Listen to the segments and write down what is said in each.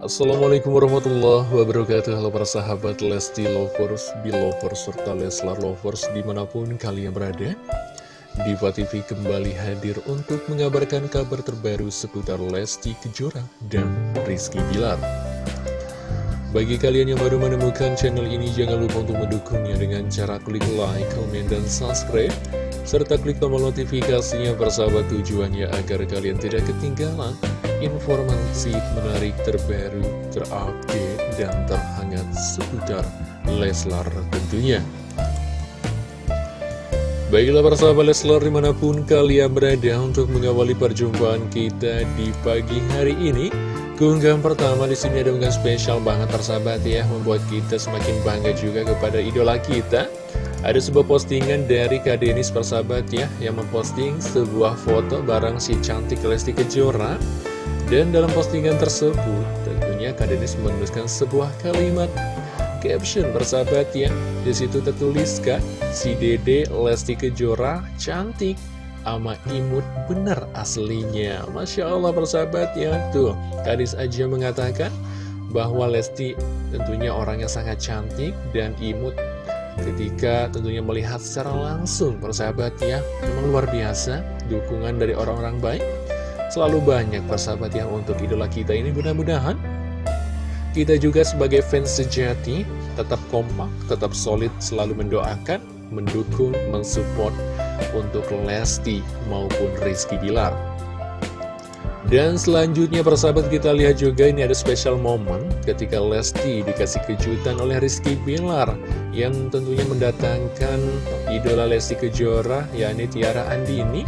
Assalamualaikum warahmatullahi wabarakatuh. Halo para sahabat Lesti Lovers, Belovers, serta Leslar Lovers di mana pun kalian berada. Diva TV kembali hadir untuk mengabarkan kabar terbaru seputar Lesti Kejora dan Rizky Bilar. Bagi kalian yang baru menemukan channel ini jangan lupa untuk mendukungnya dengan cara klik like, komen, dan subscribe serta klik tombol notifikasinya persahabat tujuannya agar kalian tidak ketinggalan informasi menarik terbaru, terupdate, dan terhangat seputar Leslar tentunya. Baiklah persahabat Leslar di mana pun kalian berada untuk mengawali perjumpaan kita di pagi hari ini. Keunggahan pertama di sini ada unggahan spesial banget persahabat ya, membuat kita semakin bangga juga kepada idola kita. Ada sebuah postingan dari Kak Denis persahabat ya, yang memposting sebuah foto bareng si cantik Lesti Kejora dan dalam postingan tersebut, tentunya Kak Denis menuliskan sebuah kalimat caption persahabat ya. Di situ tertulis Kak, si Dede Lesti Kejora cantik ama imut bener aslinya. Masya Allah persahabat ya. Tuh, Kadis aja mengatakan bahwa Lesti tentunya orangnya sangat cantik dan imut ketika tentunya melihat secara langsung persahabat ya. Memang luar biasa dukungan dari orang-orang baik Selalu banyak persahabat yang untuk idola kita ini mudah-mudahan kita juga sebagai fans sejati tetap kompak, tetap solid, selalu mendoakan, mendukung, mensupport untuk Lesti maupun Rizky Bilar. Dan selanjutnya persahabat kita lihat juga ini ada special moment ketika Lesti dikasih kejutan oleh Rizky Bilar yang tentunya mendatangkan idola Lesti Kejora yakni Tiara Andini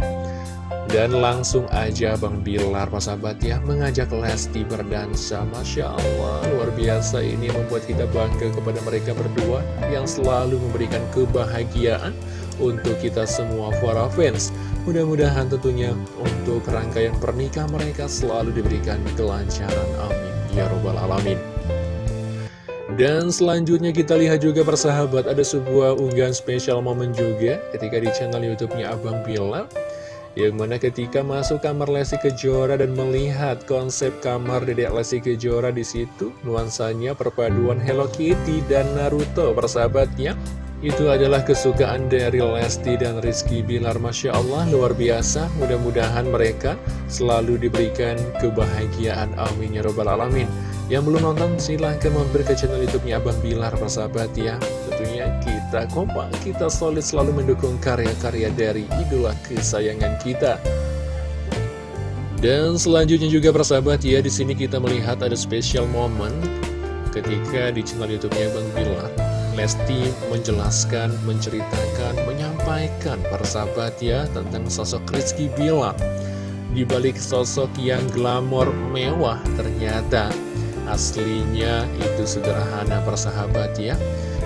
dan langsung aja Bang Bilar sahabat ya mengajak Lesti berdansa. Masya Allah luar biasa ini membuat kita bangga kepada mereka berdua Yang selalu memberikan kebahagiaan untuk kita semua para fans. Mudah-mudahan tentunya untuk rangkaian pernikahan mereka selalu diberikan kelancaran. Amin. Ya Robbal Alamin. Dan selanjutnya kita lihat juga persahabat ada sebuah unggahan spesial momen juga ketika di channel YouTube-nya Abang Bilar yang mana ketika masuk kamar Lesti Kejora dan melihat konsep kamar Dedek Lesti Kejora di situ, nuansanya perpaduan Hello Kitty dan Naruto persahabatnya. Itu adalah kesukaan dari Lesti dan Rizky Bilar Masya Allah luar biasa. Mudah-mudahan mereka selalu diberikan kebahagiaan. Amin ya Robbal Alamin. Yang belum nonton silahkan mampir ke channel youtube-nya Abang Bilar persahabat ya. Tentunya kita kompak, kita solid selalu mendukung karya-karya dari idola kesayangan kita. Dan selanjutnya juga persahabat ya, di sini kita melihat ada special moment ketika di channel YouTube-nya Bang Bilar, Lesti menjelaskan, menceritakan, menyampaikan persahabat ya tentang sosok Rizky Bilar. Di balik sosok yang glamor mewah ternyata aslinya itu sederhana persahabat ya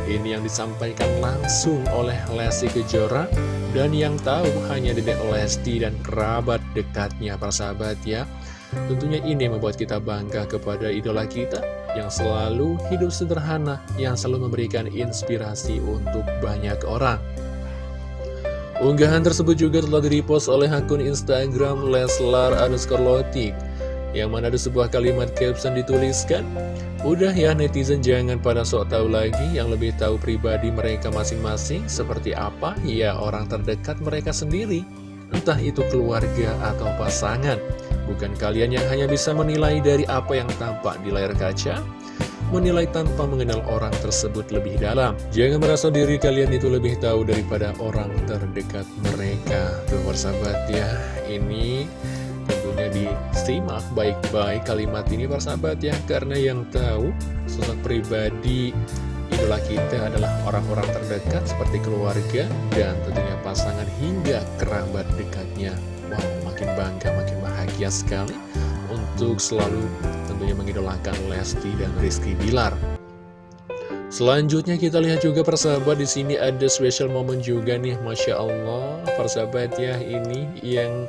ini yang disampaikan langsung oleh Lesti Kejora. Dan yang tahu hanya Dedek Lesti dan kerabat dekatnya para sahabat ya. Tentunya ini membuat kita bangga kepada idola kita Yang selalu hidup sederhana Yang selalu memberikan inspirasi untuk banyak orang. Unggahan tersebut juga telah direpost oleh akun Instagram Leslar underscore Yang mana ada sebuah kalimat caption dituliskan Udah ya netizen jangan pada sok tahu lagi yang lebih tahu pribadi mereka masing-masing seperti apa. Ya orang terdekat mereka sendiri entah itu keluarga atau pasangan. Bukan kalian yang hanya bisa menilai dari apa yang tampak di layar kaca menilai tanpa mengenal orang tersebut lebih dalam. Jangan merasa diri kalian itu lebih tahu daripada orang terdekat mereka. Tuh persahabat ya ini tentunya disimak baik-baik kalimat ini persahabat ya. Karena yang tahu sosok pribadi idola kita adalah orang-orang terdekat seperti keluarga dan tentunya pasangan hingga kerabat dekatnya. Wow makin bangga makin bahagia sekali untuk selalu tentunya mengidolakan Lesti dan Rizky Bilar Selanjutnya kita lihat juga persahabat di sini ada special moment juga nih Masya Allah. Persahabat ya ini yang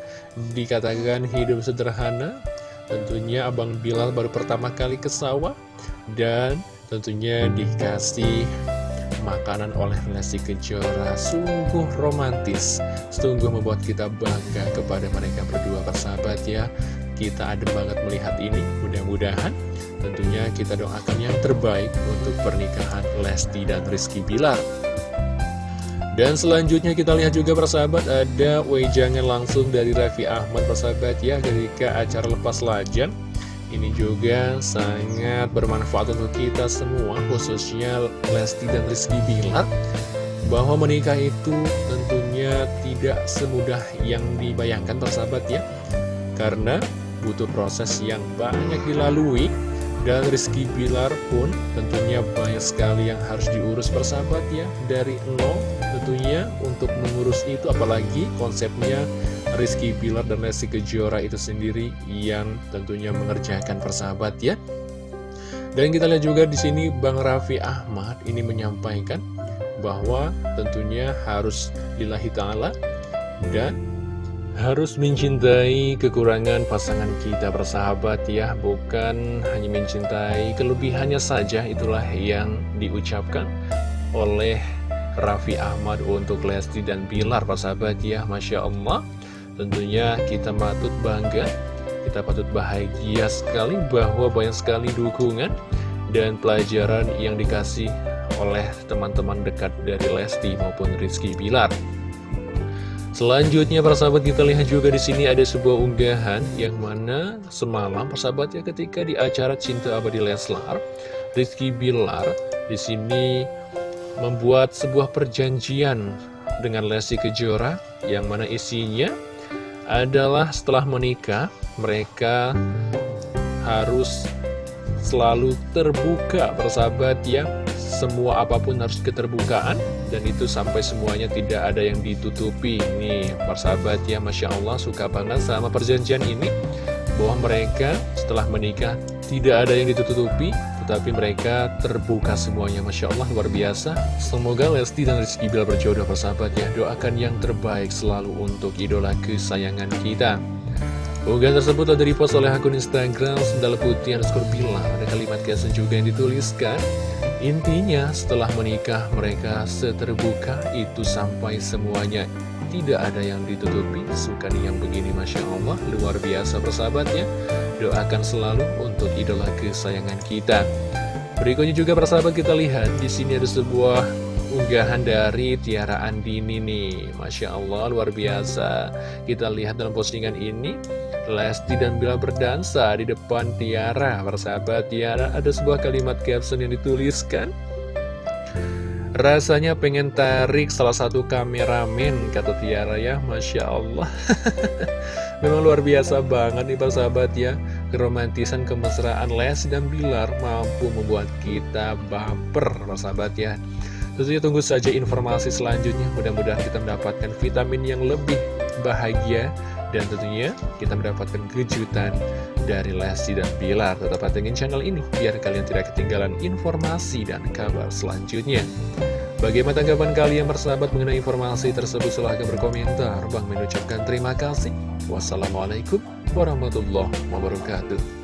dikatakan hidup sederhana. Tentunya Abang Bilal baru pertama kali ke sawah Dan tentunya dikasih makanan oleh Lesti Kejora. Sungguh romantis. Sungguh membuat kita bangga kepada mereka berdua persahabat ya. Kita adem banget melihat ini Mudah-mudahan tentunya kita doakan yang terbaik untuk pernikahan Lesti dan Rizky Bilar. Dan selanjutnya kita lihat juga persahabat ada wejangan langsung dari Raffi Ahmad persahabat ya ketika acara lepas lajan. Ini juga sangat bermanfaat untuk kita semua khususnya Lesti dan Rizky Bilar bahwa menikah itu tentunya tidak semudah yang dibayangkan persahabat ya. Karena butuh proses yang banyak dilalui. Dan Rizky Bilar pun tentunya banyak sekali yang harus diurus persahabat ya Dari nol tentunya untuk mengurus itu apalagi konsepnya Rizky Bilar dan Lesti Kejora itu sendiri yang tentunya mengerjakan persahabat ya. Dan kita lihat juga di sini Bang Raffi Ahmad ini menyampaikan bahwa tentunya harus lillahi ta'ala dan harus mencintai kekurangan pasangan kita bersahabat ya Bukan hanya mencintai kelebihannya saja Itulah yang diucapkan oleh Raffi Ahmad untuk Lesti dan Bilar persahabat ya Masya Allah. Tentunya kita patut bangga Kita patut bahagia sekali bahwa banyak sekali dukungan Dan pelajaran yang dikasih oleh teman-teman dekat dari Lesti maupun Rizky Bilar Selanjutnya persahabat kita lihat juga di sini ada sebuah unggahan yang mana semalam persahabat ya ketika di acara Cinta Abadi Leslar, Rizky Bilar di sini membuat sebuah perjanjian dengan Lesti Kejora yang mana isinya adalah setelah menikah mereka harus selalu terbuka persahabat ya semua apa pun harus keterbukaan dan itu sampai semuanya tidak ada yang ditutupi. Nih persahabat ya Masya Allah suka banget sama perjanjian ini. Bahwa mereka setelah menikah tidak ada yang ditutupi tetapi mereka terbuka semuanya. Masya Allah luar biasa. Semoga Lesti dan Rizky Bilar berjodoh persahabat ya. Doakan yang terbaik selalu untuk idola kesayangan kita. Unggahan tersebut ada repost oleh akun Instagram Sendal Putih underscore Bilar. Ada kalimat caption juga yang dituliskan Intinya setelah menikah mereka seterbuka itu sampai semuanya. Tidak ada yang ditutupi Suka yang begini Masya Allah Luar biasa persahabatnya. Doakan selalu untuk idola kesayangan kita. Berikutnya juga persahabat kita lihat di sini ada sebuah unggahan dari Tiara Andini nih. Masya Allah luar biasa. Kita lihat dalam postingan ini Lesti dan Bila berdansa di depan Tiara. Persahabat Tiara ada sebuah kalimat caption yang dituliskan. Rasanya pengen tarik salah satu kameramen kata Tiara ya. Masya Allah. Memang luar biasa banget nih persahabat ya. Keromantisan kemesraan Les dan Bilar mampu membuat kita baper persahabat ya Tentunya tunggu saja informasi selanjutnya Mudah-mudahan kita mendapatkan vitamin yang lebih bahagia dan tentunya kita mendapatkan kejutan dari Lesti dan Bilar. Tetap pantengin channel ini biar kalian tidak ketinggalan informasi dan kabar selanjutnya. Bagaimana tanggapan kalian bersahabat mengenai informasi tersebut? Silahkan berkomentar. Bang mengucapkan terima kasih. Wassalamualaikum warahmatullahi wabarakatuh.